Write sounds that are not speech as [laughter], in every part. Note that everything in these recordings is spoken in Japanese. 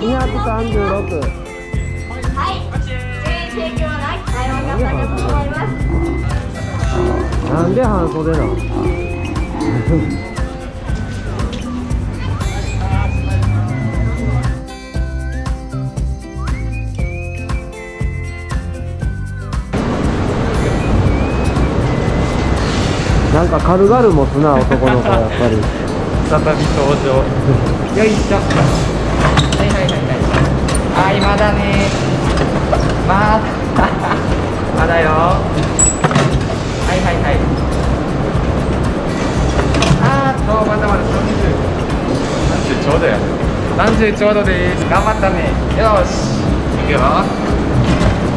236はい JJ はい。なんで半袖なの？なんか軽々持つな男の子やっぱり。再び登場。よいしょはいはいはいはい。あーまだね。まだ。まだよ。はいはいはい。あーっとまだまだ30 30ちょうどや。30ちょうどです。頑張ったね。よし。いくよ。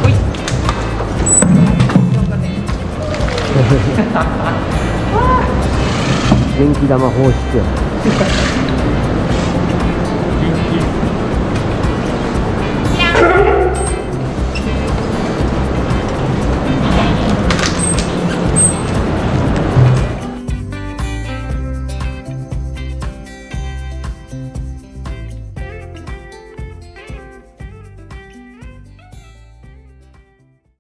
ほい [laughs] 元気玉放出。